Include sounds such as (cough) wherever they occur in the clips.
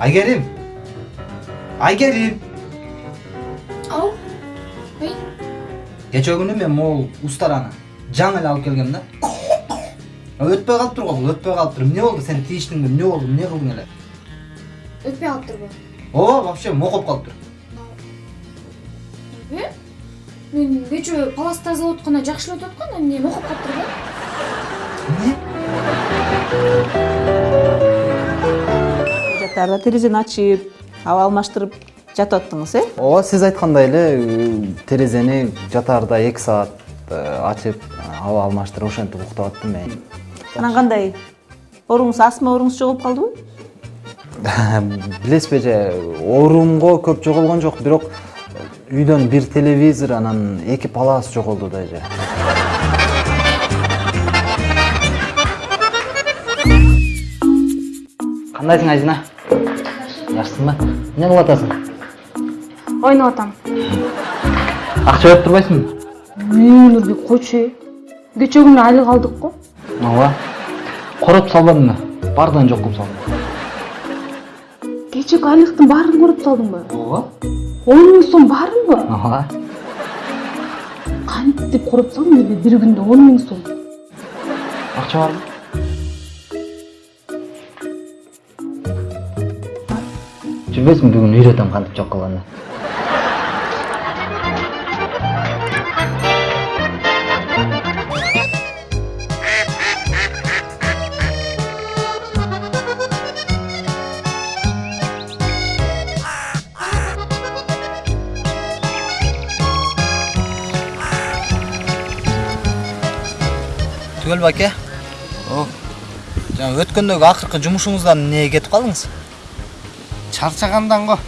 айгерим айгерим ау ой кечээ күнү мен могул устараны жаңы эле алып келгем да өтпөй калыптыр го бул өтпөй калыптыр эмне болду сен тийиштиңби эмне болду эмне кылдың эле өтпөй калыптырбы ооба вообще мокоп калыптыр э мен кечээ палас тазалап атканда жакшы эле өтүп аткан эмне окуп калыптыр да эмне жатаарда терезени ачып аба алмаштырып жатып аттыңыз э? Ооба сиз айткандай эле э, терезени жатаарда эки саат э, ачып аба алмаштырып ошентип уктап аттым мен анан кандай? Ооруңуз астма ооруңуз жоголуп калдыбы (laughs) билесизби эже оорумго көп жоголгон жок бирок үйдөн бир телевизор анан эки палас жоголду да эже. Кандайсың айзина жакшысыңбы эмне кылып атасың ойноп атам акча берип турбайсыңбы нурбек койчу э кечээ күнү айлык алдык го ооба короп салбадыңбы баардан жок кылып салдым кечээки айлыктын баарын көрүп салдыңбы ооба он миң сом баарынбы ооба кантип короп салдың эле бир күндө он миң сом акча барбы жүрбөйсүңбү бүгүн үйрөтөм кантип жок кылганды түгел баке. О. Жаңа өткөндөгү акыркы жумушуңуздан эмнеге кетип калдыңыз чарчагандан го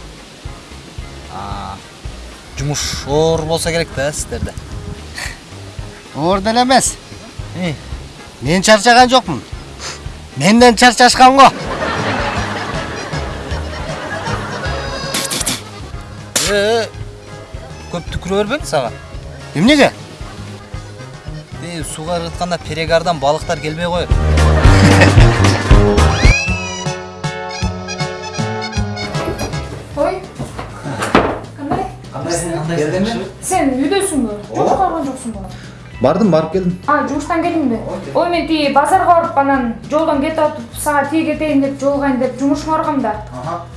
жумуш оор болсо керек да сиздерде оор деле эмес мен чарчаган жокмун менден чарчашкан го э көп түкүрө бербеңиз ага эмнеге сууга ыргытканда перегардан балыктар келбей коет (laughs) сен үйдөсүңбү жумушка барган жоксуңбу бардым барып келдим а жумуштан келдиңби ой мен тиги базарга барып анан жолдон кетип атып сага тиги кетейин деп жолугайын деп жумушума баргам да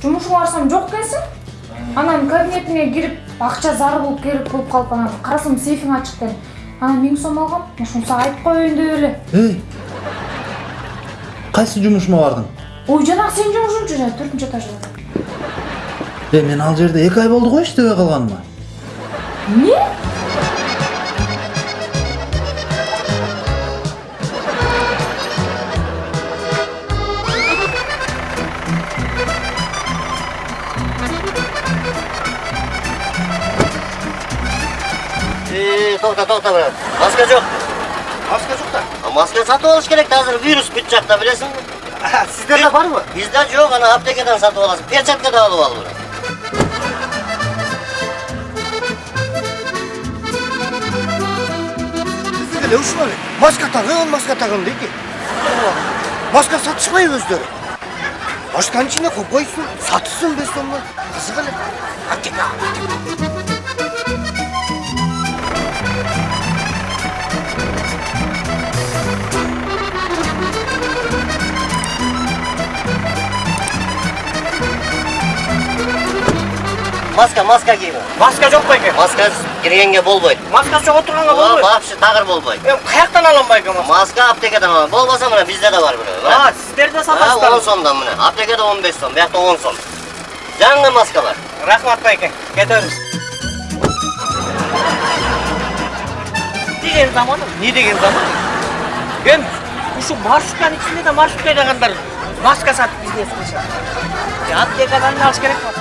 жумушума барсам жок экенсиң анан кабинетиңе кирип акча зары болуп керек болуп калып анан карасам сейфиң ачык экен анан миң сом алгам ошону сага айтып коеюн деп эле эй кайсы жумушума бардың ой жанагы сенин жумушуңчу жана төртүнчү этажда э мен ал жерде эки ай болду го иштебей калганыма эмне тоқта тоқта брат. Маска жоқ. Маска жок да А маска сатып алыш керек да азыр вирус бүт жакта билесиңби (laughs) сиздерде барбы бизде жок ана аптекадан сатып аласың перчатка да алып ал брат. Деле ушул эле маска тагын маска тагын дейт маска сатышпайбы өздөрү башканчине койсун сатышсын беш сомдон кызык эле аптека маска маска кийме маска жок байке маска киргенге болбойт маскасы жок отурганга ооба болбойт вообще тагыр болбойт эми каяктан алам байке маска маска аптекадан алам болбосо мына бизде да бар бирөө а сиздерде он сатасыздар. сомдон мына аптекада он беш сом биякта он сом. Жаңы маска бар. Рахмат байке кетебиз деген заман эмне деген заман? Эми ушу маршрутканын ичинде да маршрутка айдагандар маска сатып бизнес кылышат Е, аптекадан алыш керек го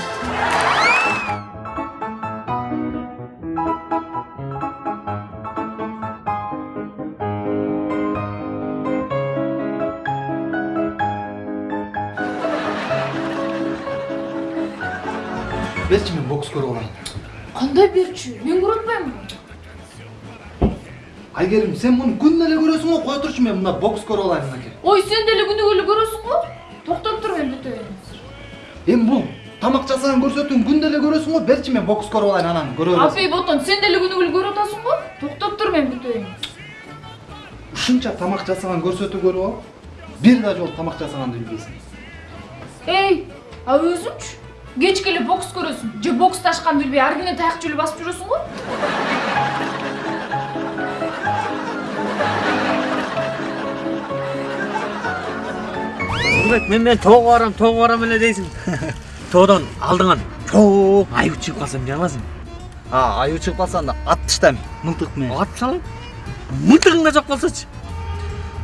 берчи мен бокс көрүп алайын кандай берчү мен көрүп атпаймынбы айгерим сен муну күнүнө эле көрөсүң го кой турчу мен мына бокс көрүп алайын мынакей ой сен деле күнүгө эле көрөсүң го? Токтоп тур мен бүтөйүн эми бул тамак жасаган көрсөтүүнү күндө эле көрөсүң го берчи мен бокс көрүп алайын анан көрө бересиң ботон сен деле күнү бөлү көрүп атасың го? Токтоп тур мен күтөйүн ушунча тамак жасаган көрсөтүү көрүп алып бир да жолу тамак жасаганды билбейсиң эй а өзүңчү кечке эле бокс көрөсүң же бокс ташканды билбей ар күнү таяк жөлү басып жүрөсүң го Турбек, мен мен тоого барам, тоого барам эле дейсиң. (laughs) Тоодон алдыңан чоң аюу чыгып калса эмне кыласың? а аюу чыгып калса анда атып таштайм мылтык менен Атып салайын. Мылтыгың да жок болсочу.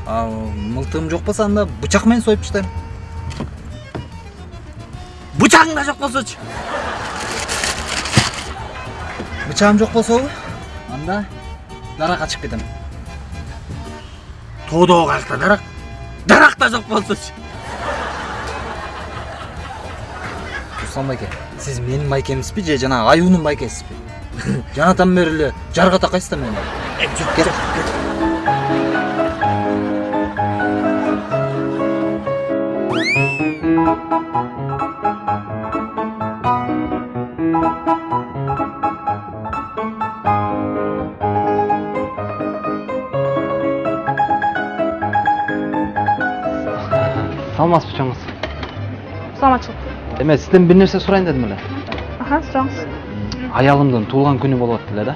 а мылтыгым жок болсо анда бычак менен союп таштайм Бычагың да жок болсочу. бычагым жок болсобу анда даракка чыгып кетем Тоодогу каякта дарак. Дарак да жок болсочу. руслан байке сиз менин майкемсизби же жанагы аюунун майкесизби жанатан бери эле жарга такайсыз да мени Саламатсызбы чоңуз саламатчылык эме сизден бир нерсе сурайын дедим эле. Аха сураңыз аялымдын туулган күнү атты эле да.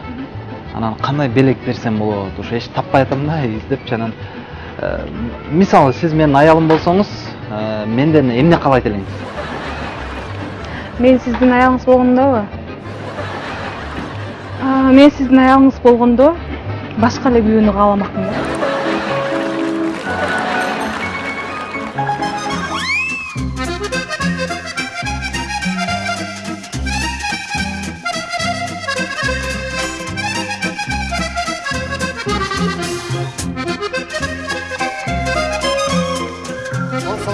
Анан кандай белек берсем болот ушу эч таппай атам да издепчи анан. Э, мисалы сиз менин аялым болсоңуз э, менден эмне каалайт элеңиз мен сиздин аялыңыз болгондобу? Мен сиздин аялыңыз болгондо башка эле күйөөнү кааламакмын да.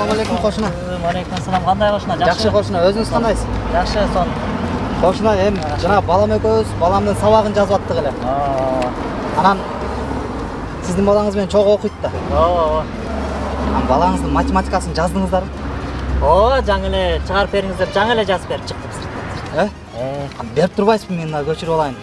Assalomu alaykum qo'shni Алейкум ассалам. Кандай кошуна? жакшы qo'shni өзүңүз кандайсыз Жакшы, сон. qo'shni эми жанагы балам экөөбүз баламдын сабагын жазып аттык эле анан сиздин балаңыз менен чогуу окуйт да Ооба. анан балаңыздын математикасын жаздыңыздарбы Ооба, жаңы эле чыгарып бериңиз деп жаңы эле жазып берип чыктым. э берип турбайсызбы мен дагы көчүрүп алайын